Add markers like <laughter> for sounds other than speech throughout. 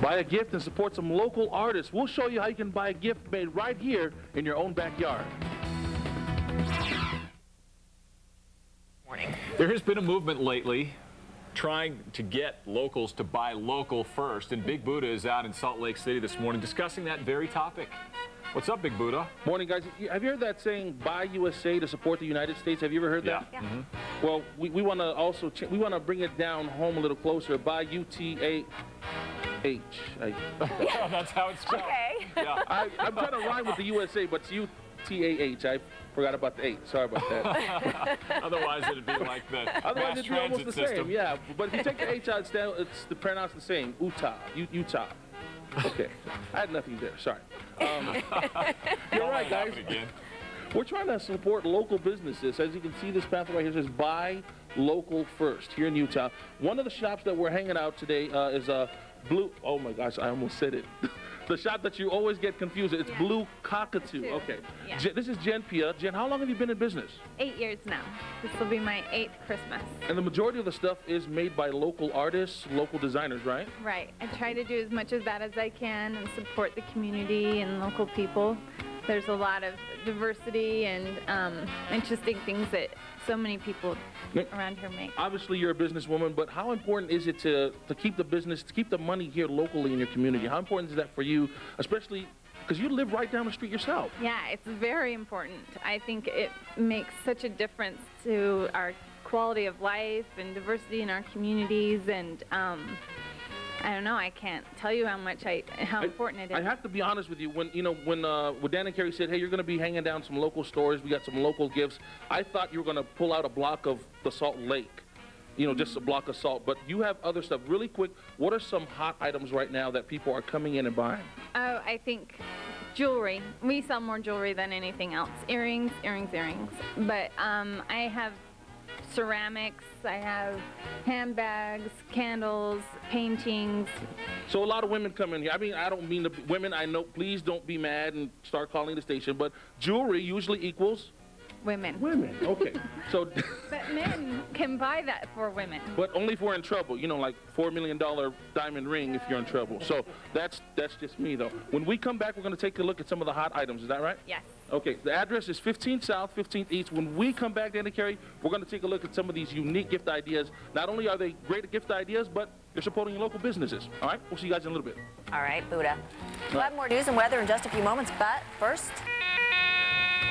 Buy a gift and support some local artists. We'll show you how you can buy a gift made right here in your own backyard. Morning. There has been a movement lately trying to get locals to buy local first, and Big Buddha is out in Salt Lake City this morning discussing that very topic. What's up, Big Buddha? Morning, guys. Have you heard that saying, buy USA to support the United States? Have you ever heard that? Yeah. Mm -hmm. Well, we, we want to also, we want to bring it down home a little closer. Buy UTA H. I, <laughs> That's how it's spelled. Okay. Yeah. I, I'm trying to rhyme with the USA, but it's U-T-A-H. I forgot about the H. Sorry about that. <laughs> Otherwise, it'd be like the Otherwise, mass it'd be almost the system. same. Yeah, but if you take the H out, it's, down, it's the pronounced the same. Utah. U- Utah. Okay. I had nothing there. Sorry. Um, <laughs> you're right, guys. Again. We're trying to support local businesses. As you can see, this pamphlet right here says "Buy Local First here in Utah. One of the shops that we're hanging out today uh, is a uh, Blue. Oh my gosh, I almost said it. <laughs> the shop that you always get confused. It's Yeah. Blue Cockatoo. Okay. Yeah. Jen, this is Jen Pia. Jen, how long have you been in business? Eight years now. This will be my eighth Christmas. And the majority of the stuff is made by local artists, local designers, right? Right. I try to do as much of that as I can and support the community and local people. There's a lot of diversity and um, interesting things that so many people Yep. around here make. Obviously, you're a businesswoman, but how important is it to, to keep the business, to keep the money here locally in your community? How important is that for you, especially because you live right down the street yourself? Yeah, it's very important. I think it makes such a difference to our quality of life and diversity in our communities and um, I don't know. I can't tell you how much I how I- important it is. I have to be honest with you. When you know when uh, when Dan and Carrie said, "Hey, you're going to be hanging down some local stores. We got some local gifts." I thought you were going to pull out a block of the Salt Lake, you know, just a block of salt. But you have other stuff. Really quick, what are some hot items right now that people are coming in and buying? Oh, I think jewelry. We sell more jewelry than anything else. Earrings, earrings, earrings. But um, I have ceramics. I have handbags, candles, paintings. So a lot of women come in here. I mean, I don't mean the women. I know. Please don't be mad and start calling the station. But jewelry usually equals Women. women. Okay. <laughs> so, But men can buy that for women. but only if we're in trouble. You know, like four million dollar diamond ring if you're in trouble. So that's that's just me though. When we come back, we're going to take a look at some of the hot items. Is that right? Yes. Okay, the address is 15 South, 15th East. When we come back, Danny Carey, we're going to take a look at some of these unique gift ideas. Not only are they great gift ideas, but they're supporting your local businesses. All right, we'll see you guys in a little bit. All right, Buddha. We'll have more news and weather in just a few moments, but first,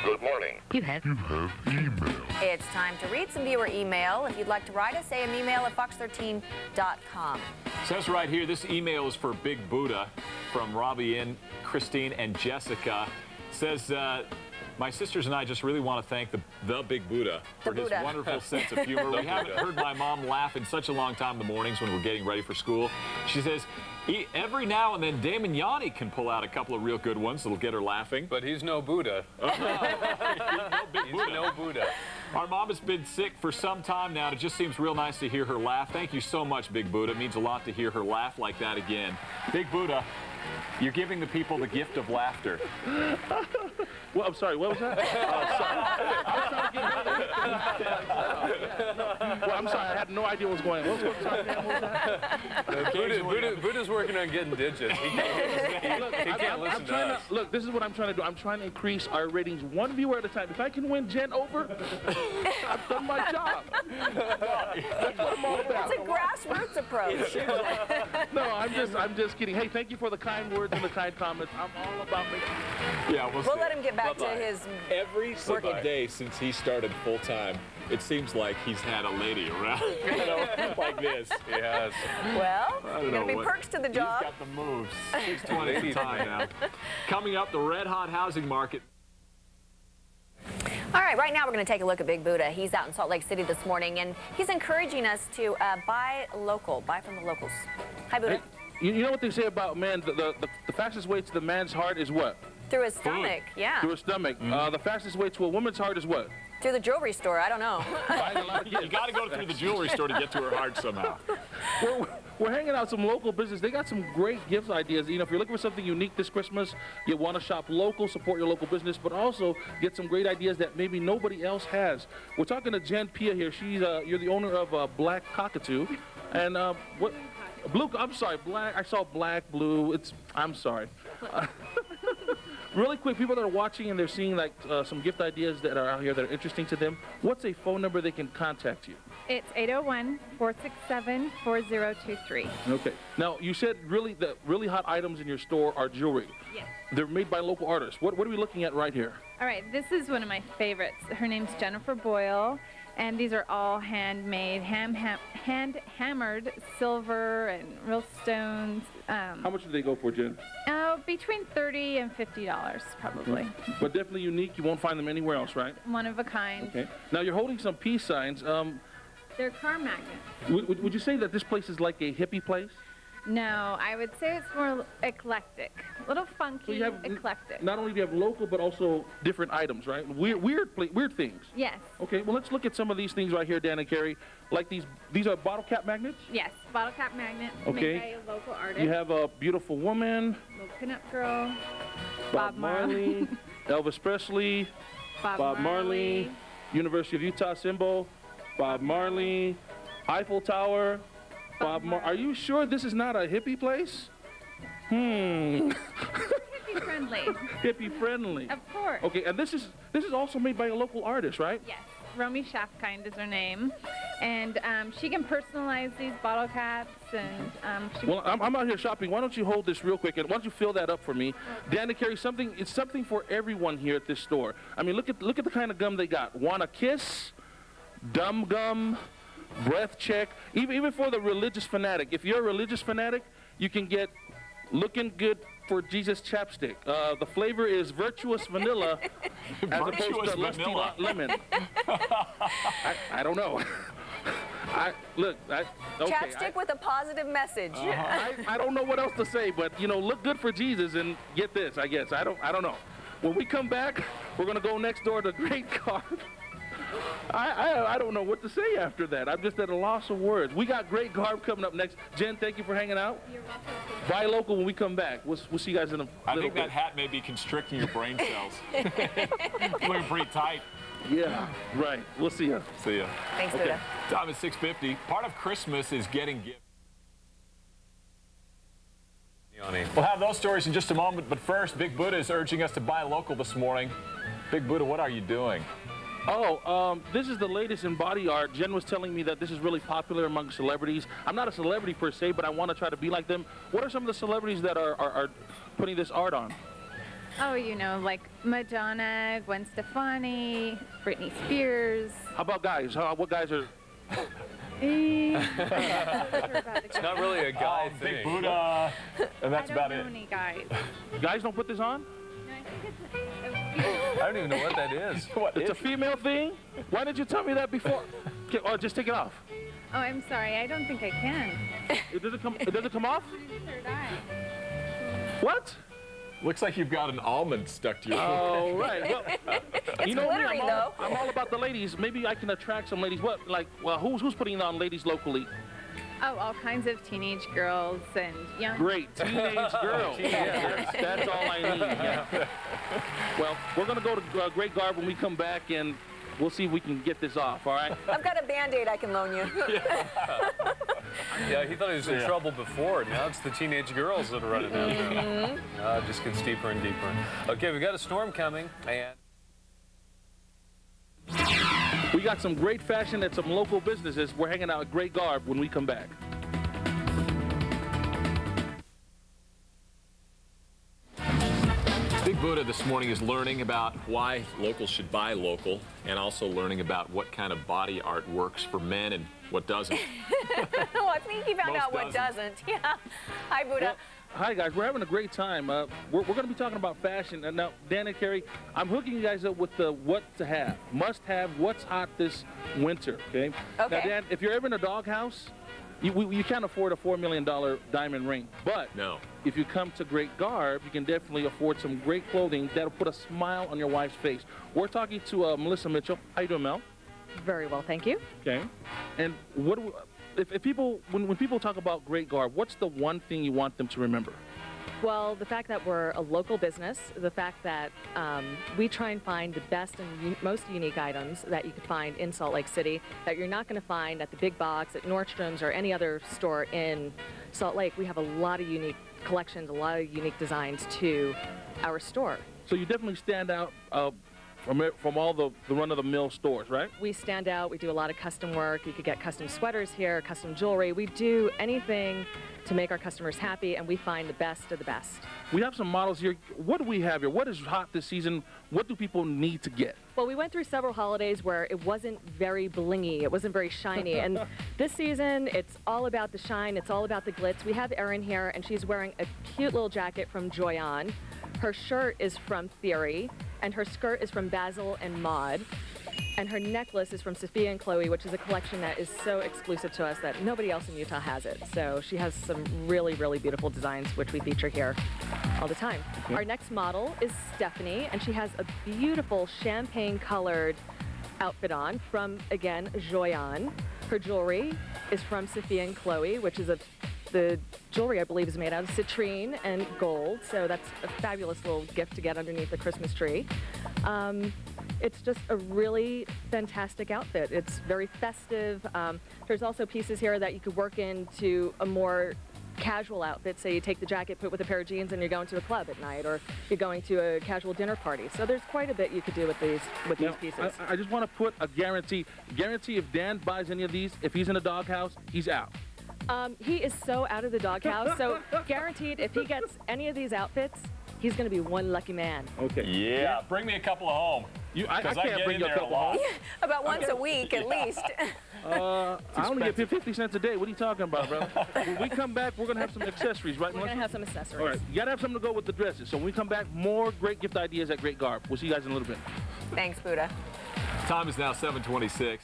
Good morning. You have. You have email. it's time to read some viewer email. If you'd like to write us, say an email at fox13.com. Says right here, this email is for Big Buddha from Robbie and Christine and Jessica. Says, uh, my sisters and I just really want to thank the, the Big Buddha for The his wonderful <laughs> sense of humor. we haven't heard my mom laugh in such a long time in the mornings when we're getting ready for school. She says, "E- every now and then Damon Yanni can pull out a couple of real good ones that'll get her laughing. But he's no Buddha. <laughs> no Big He's Buddha. no Buddha. Our mom has been sick for some time now, and it just seems real nice to hear her laugh. Thank you so much, Big Buddha. It means a lot to hear her laugh like that again. Big Buddha, you're giving the people the gift of laughter. <laughs> Well, I'm sorry, what was that? <laughs> Oh, sorry. I was trying to get rid of it. Well, I'm sorry, I had no idea what was going on. What was, sorry, Dan, what was that? Uh, Buddha, Buddha, Buddha's working on getting digits. He can't, Look, he can't I'm- listen I'm to trying us. look, this is what I'm trying to do. I'm trying to increase our ratings one viewer at a time. If I can win Jen over, <laughs> I've done my job. That's what I'm all about. It's a grassroots approach. No, I'm just, I'm just kidding. Hey, thank you for the kind words and the kind comments. I'm all about making. Yeah, we'll, We'll let him get back Bye-bye. to his Every single Bye-bye. day since he started full time, it seems like he's had a lady around, <laughs> you know, like this. He has. Well, I don't there's gonna be what- perks to the job. He's got the moves. 620 <laughs> at the time now. Coming up, the red hot housing market. All right, right now we're going to take a look at Big Buddha. He's out in Salt Lake City this morning, and he's encouraging us to uh, buy local, buy from the locals. Hi, Buddha. Hey, you, you know what they say about man? The, the, the, the fastest way to the man's heart is what? Through his stomach, yeah. Through his stomach. Uh, the fastest way to a woman's heart is what? Through the jewelry store, I don't know. <laughs> <laughs> Buying a lot of You got to go through the jewelry store to get to her heart somehow. <laughs> we're, we're hanging out some local business. They got some great gift ideas. You know, if you're looking for something unique this Christmas, you want to shop local, support your local business, but also get some great ideas that maybe nobody else has. We're talking to Jen Pia here. She's uh, you're the owner of uh, Black Cockatoo, and uh, what Blue, I'm sorry, black. I saw black, blue. It's, I'm sorry. Uh, <laughs> really quick, people that are watching and they're seeing like uh, some gift ideas that are out here that are interesting to them, what's a phone number they can contact you? It's 801-467-4023. Okay. Now, you said really the really hot items in your store are jewelry. Yes. They're made by local artists. What, what are we looking at right here? All right, this is one of my favorites. Her name's Jennifer Boyle, and these are all handmade, ham, ham, hand hammered silver and real stones. Um, How much do they go for, Jen? oh, between 30 and 50 dollars, probably. But definitely unique. You won't find them anywhere else, right? One of a kind. Okay. Now, you're holding some peace signs. Um, They're car magnets. would, would- would you say that this place is like a hippie place? No, I would say it's more eclectic, a little funky, eclectic. Not only do you have local, but also different items, right? Weird, weird, weird things. yes, Okay, well, let's look at some of these things right here, Dan and Carrie. Like these, these are bottle cap magnets. yes, bottle cap magnet Okay. made by a local artist. You have a beautiful woman, little pinup girl, Bob, Bob Marley. <laughs> Elvis Presley, Bob, Bob Marley, University of Utah symbol, Bob Marley, Eiffel Tower, Bob Mar. Are you sure this is not a hippie place? Hmm, Hippie <laughs> friendly, hippie friendly. of course. Okay, and this is this is also made by a local artist, right? Yes, Romy Schafkind is her name, and um, she can personalize these bottle caps, and um, she Well, I'm, I'm out here shopping. Why don't you hold this real quick and why don't you fill that up for me? Dan to carry something. It's something for everyone here at this store. I mean, look at look at the kind of gum they got. Want a kiss? Dumb gum, breath check. Even even for the religious fanatic. If you're a religious fanatic, you can get looking good for Jesus chapstick. Uh, the flavor is virtuous vanilla <laughs> as opposed to lusty lemon. I, I don't know. <laughs> I look. I, okay, I- Chapstick with a positive message. I, I don't know what else to say, but you know, look good for Jesus and get this. I guess I don't. I don't know. When we come back, we're gonna go next door to Great Garb. <laughs> I, I I don't know what to say after that. I'm just at a loss of words. We got Great Garb coming up next. Jen, thank you for hanging out. Buy local when we come back. We'll, we'll see you guys in a I little think bit. that hat may be constricting your brain cells. <laughs> Looking pretty tight. yeah, right. We'll see you. See ya. Thanks, Okay. Buddha. Time is 6:50. Part of Christmas is getting gifts. We'll have those stories in just a moment, but first, Big Buddha is urging us to buy local this morning. Big Buddha, what are you doing? Oh, um, this is the latest in body art. Jen was telling me that this is really popular among celebrities. I'm not a celebrity per se, but I want to try to be like them. What are some of the celebrities that are, are, are putting this art on? Oh, you know, like Madonna, Gwen Stefani, Britney Spears. How about guys? How, what guys are? <laughs> Eh, It's not really a guy Big thing. Buddha. <laughs> And that's I don't about know it. any guys. Guys don't put this on? No, I think it's a, a few- I don't even know what that is. <laughs> What It's a is- female thing? Why didn't you tell me that before? Okay, or oh, just take it off. Oh, I'm sorry. I don't think I can. <laughs> It doesn't come. It doesn't come off. Third eye. What? Looks like you've got an almond stuck to your Oh right. <laughs> Well, you know me. I'm all, though. I'm all about the ladies. Maybe I can attract some ladies. What? Like, well, who's who's putting on ladies locally? Oh, all kinds of teenage girls and young. Great teenage <laughs> girls. yeah, that's, that's all I need. Yeah. <laughs> Well, we're gonna go to uh, Great Garb when we come back, and we'll see if we can get this off. All right. I've got a Band-Aid I can loan you. <laughs> Yeah, he thought he was in Yeah. trouble before. Now it's the teenage girls that are running after him. Uh, it just gets deeper and deeper. Okay, we've got a storm coming, and We got some great fashion at some local businesses. We're hanging out at Great Garb when we come back. Big Buddha this morning is learning about why locals should buy local and also learning about what kind of body art works for men and what doesn't. <laughs> oh, I think he found Most out what doesn't. doesn't. <laughs> Yeah. Hi, Buddha. Well, hi guys, we're having a great time. Uh, we're we're going to be talking about fashion. And now, Dan and Carrie, I'm hooking you guys up with the what to have, must have, what's hot this winter. Okay. okay. Now, Dan, if you're ever in a doghouse, you we, you can't afford a four million dollar diamond ring, but No. if you come to Great Garb, you can definitely afford some great clothing that'll put a smile on your wife's face. We're talking to uh, Melissa Mitchell. How you doing, Mel? Very well, thank you. Okay. And what do we, if, if people when, when people talk about Great Garb, what's the one thing you want them to remember? Well, the fact that we're a local business, the fact that um, we try and find the best and most unique items that you could find in Salt Lake City that you're not going to find at the big box, at Nordstrom's, or any other store in Salt Lake. We have a lot of unique collections, a lot of unique designs to our store. So you definitely stand out uh, from it- from all the, the run of the mill stores, right? We stand out. We do a lot of custom work. You could get custom sweaters here, custom jewelry. We do anything to make our customers happy, and we find the best of the best. We have some models here. What do we have here? What is hot this season? What do people need to get? Well, we went through several holidays where it wasn't very blingy, it wasn't very shiny. and <laughs> this season, it's all about the shine, it's all about the glitz. We have Erin here, and she's wearing a cute little jacket from Joyon. Her shirt is from Theory, and her skirt is from Basil and Maud. And her necklace is from Sophia and Chloe, which is a collection that is so exclusive to us that nobody else in Utah has it. So she has some really, really beautiful designs, which we feature here all the time. Our next model is Stephanie, and she has a beautiful champagne colored outfit on from, again, Joyon. Her jewelry is from Sophia and Chloe, which is a the jewelry, I believe, is made out of citrine and gold, so that's a fabulous little gift to get underneath the Christmas tree. Um, it's just a really fantastic outfit. It's very festive. Um, there's also pieces here that you could work into a more casual outfit. Say you take the jacket, put it with a pair of jeans, and you're going to a club at night, or you're going to a casual dinner party. So there's quite a bit you could do with these with Now, these pieces. I, I just want to put a guarantee. Guarantee if Dan buys any of these, if he's in a doghouse, he's out. Um, he is so out of the doghouse. So guaranteed, if he gets any of these outfits, he's going to be one lucky man. Okay. Yeah, bring me a couple of home. You, I, I 'Cause I can't get bring you a there a couple lot. home. <laughs> About once a week at least. <laughs> Uh, <laughs> I only get 50 cents a day. What are you talking about, brother? when we come back, we're going to have some accessories, right, We're going to have some accessories. All right, you got to have something to go with the dresses. So when we come back, more great gift ideas at Great Garb. We'll see you guys in a little bit. Thanks, Buddha. Time is now 726.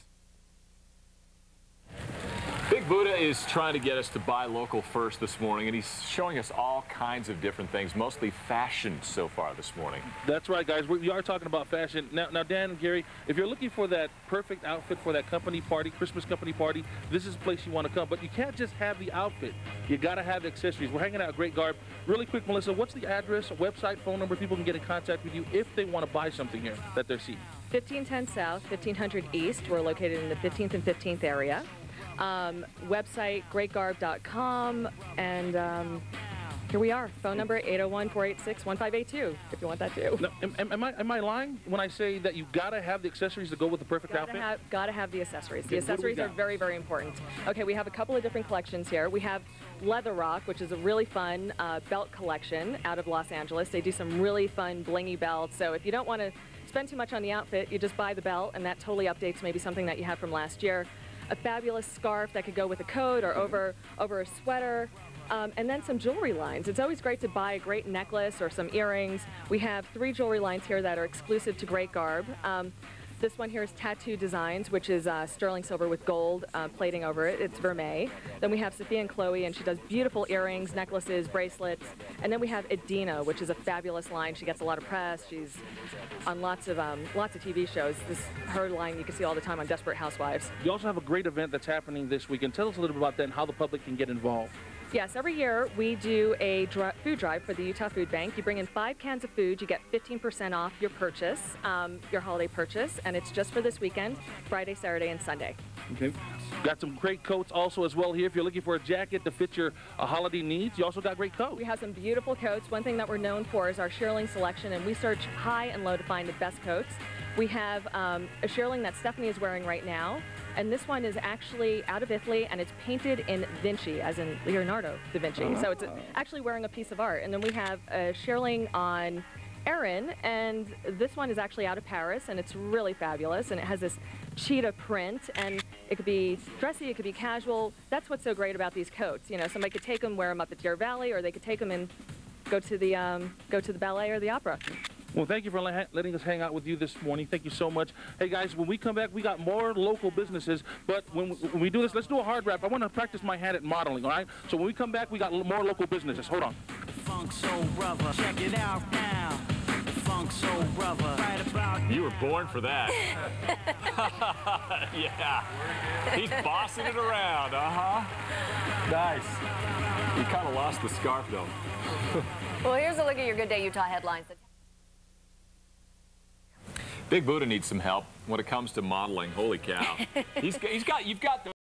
Big Buddha is trying to get us to buy local first this morning, and he's showing us all kinds of different things, mostly fashion so far this morning. That's right, guys. We, we are talking about fashion. Now, now, Dan and Gary, if you're looking for that perfect outfit for that company party, Christmas company party, this is the place you want to come. But you can't just have the outfit. You got to have the accessories. We're hanging out at Great Garb. Really quick, Melissa, what's the address, website, phone number people can get in contact with you if they want to buy something here that they're seeing? 1510 South, 1500 East. We're located in the 15th and 15th area. Um, website greatgarb.com, and um, here we are. Phone number 801-486-1582 if you want that too. Now, am, am, I, am I lying when I say that you got to have the accessories to go with the perfect Gotta outfit? have, gotta have the accessories. The Okay, accessories are very, very important. Okay, we have a couple of different collections here. We have Leather Rock, which is a really fun uh, belt collection out of Los Angeles. They do some really fun blingy belts. So if you don't want to spend too much on the outfit, you just buy the belt, and that totally updates maybe something that you had from last year. A fabulous scarf that could go with a coat or over over a sweater. Um, and then some jewelry lines. It's always great to buy a great necklace or some earrings. We have three jewelry lines here that are exclusive to Great Garb. Um, this one here is Tattoo Designs, which is uh, sterling silver with gold uh, plating over it. It's vermeil. Then we have Sophia and Chloe, and she does beautiful earrings, necklaces, bracelets. And then we have Edina, which is a fabulous line. She gets a lot of press. She's on lots of um, lots of TV shows. This her line you can see all the time on Desperate Housewives. You also have a great event that's happening this weekend. Tell us a little bit about that and how the public can get involved. Yes, every year we do a dri- food drive for the Utah Food Bank. You bring in five cans of food, you get 15% off your purchase, um, your holiday purchase, and it's just for this weekend, Friday, Saturday, and Sunday. Okay. Got some great coats also as well here. If you're looking for a jacket to fit your uh, holiday needs, you also got great coats. We have some beautiful coats. One thing that we're known for is our shearling selection, and we search high and low to find the best coats. We have um, a shearling that Stephanie is wearing right now, and this one is actually out of Italy, and it's painted in Vinci, as in Leonardo da Vinci. So it's actually wearing a piece of art. And then we have a shearling on Erin, and this one is actually out of Paris, and it's really fabulous, and it has this cheetah print, and it could be dressy, it could be casual. That's what's so great about these coats. You know, somebody could take them, wear them up at Deer Valley, or they could take them and go to the um, go to the ballet or the opera. Well, thank you for letting us hang out with you this morning. Thank you so much. Hey, guys, when we come back, we got more local businesses. But when we, when we do this, let's do a hard rap. I want to practice my hand at modeling, all right? So when we come back, we got more local businesses. Hold on. Funk Soul Brother. Check it out now. Funk funk soul brother. Right about You were born for that. <laughs> <laughs> yeah. He's bossing it around, uh-huh. Nice. You kind of lost the scarf, though. Well, here's a look at your Good Day Utah headlines. Big Buddha needs some help when it comes to modeling. Holy cow. <laughs> he's, he's got, you've got the